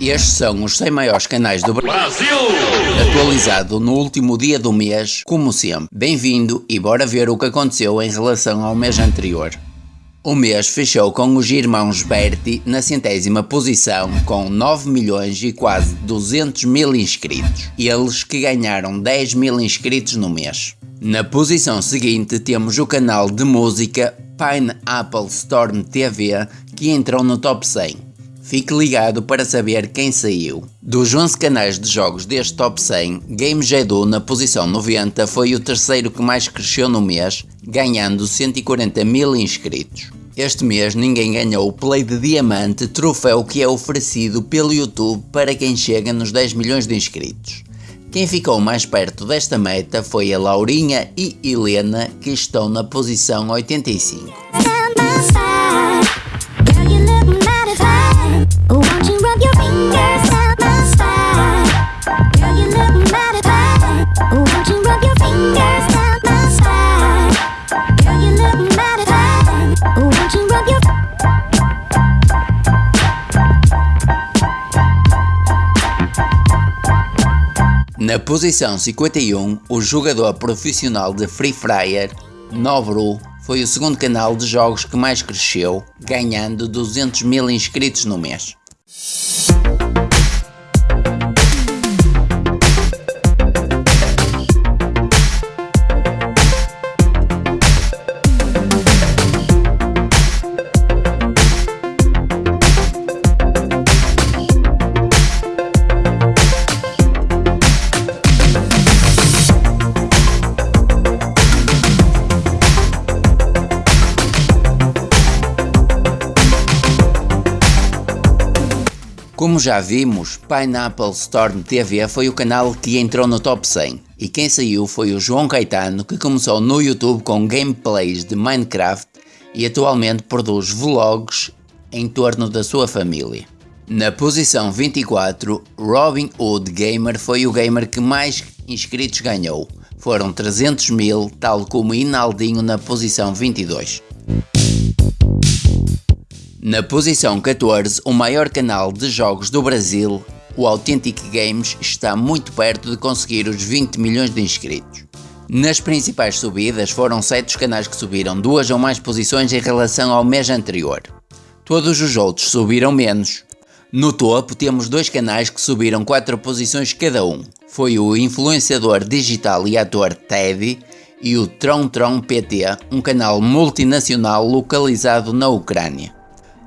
Estes são os 100 maiores canais do Brasil, atualizado no último dia do mês, como sempre. Bem-vindo e bora ver o que aconteceu em relação ao mês anterior. O mês fechou com os irmãos Berti na centésima posição com 9 milhões e quase 200 mil inscritos. Eles que ganharam 10 mil inscritos no mês. Na posição seguinte temos o canal de música Pineapple Storm TV que entrou no top 100 Fique ligado para saber quem saiu. Dos 11 canais de jogos deste top 100, Game Edu na posição 90 foi o terceiro que mais cresceu no mês, ganhando 140 mil inscritos. Este mês ninguém ganhou o Play de Diamante, troféu que é oferecido pelo YouTube para quem chega nos 10 milhões de inscritos. Quem ficou mais perto desta meta foi a Laurinha e Helena, que estão na posição 85. Na posição 51, o jogador profissional de Free Fire, Nobru, foi o segundo canal de jogos que mais cresceu, ganhando 200 mil inscritos no mês. Como já vimos, Pineapple Storm TV foi o canal que entrou no top 100 e quem saiu foi o João Caetano que começou no YouTube com gameplays de Minecraft e atualmente produz vlogs em torno da sua família. Na posição 24, Robin Hood Gamer foi o gamer que mais inscritos ganhou, foram 300 mil, tal como Inaldinho na posição 22. Na posição 14, o maior canal de jogos do Brasil, o Authentic Games, está muito perto de conseguir os 20 milhões de inscritos. Nas principais subidas foram 7 os canais que subiram duas ou mais posições em relação ao mês anterior. Todos os outros subiram menos. No topo temos dois canais que subiram 4 posições cada um. Foi o influenciador digital e ator Teddy e o Tron Tron PT, um canal multinacional localizado na Ucrânia.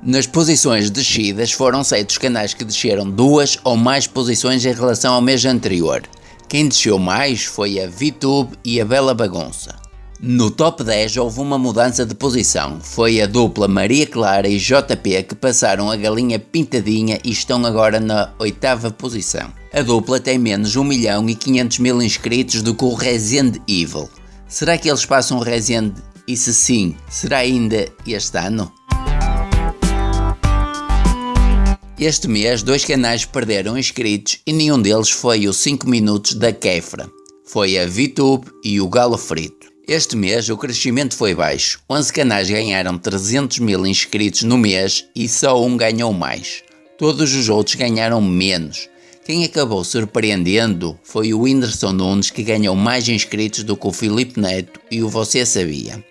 Nas posições descidas foram seis canais que desceram duas ou mais posições em relação ao mês anterior. Quem desceu mais foi a VTube e a Bela Bagunça. No top 10 houve uma mudança de posição, foi a dupla Maria Clara e JP que passaram a galinha pintadinha e estão agora na oitava posição. A dupla tem menos 1 milhão e 500 mil inscritos do que o Resident Evil. Será que eles passam o Resident e se sim, será ainda este ano? Este mês, dois canais perderam inscritos e nenhum deles foi o 5 minutos da Kefra. Foi a VTube e o Galo Frito. Este mês o crescimento foi baixo, 11 canais ganharam 300 mil inscritos no mês e só um ganhou mais. Todos os outros ganharam menos. Quem acabou surpreendendo foi o Whindersson Nunes que ganhou mais inscritos do que o Felipe Neto e o Você Sabia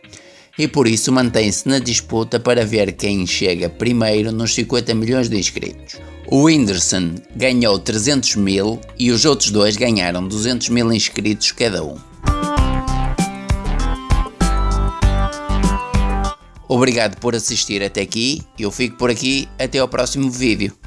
e por isso mantém-se na disputa para ver quem chega primeiro nos 50 milhões de inscritos. O Whindersson ganhou 300 mil e os outros dois ganharam 200 mil inscritos cada um. Obrigado por assistir até aqui, eu fico por aqui, até ao próximo vídeo.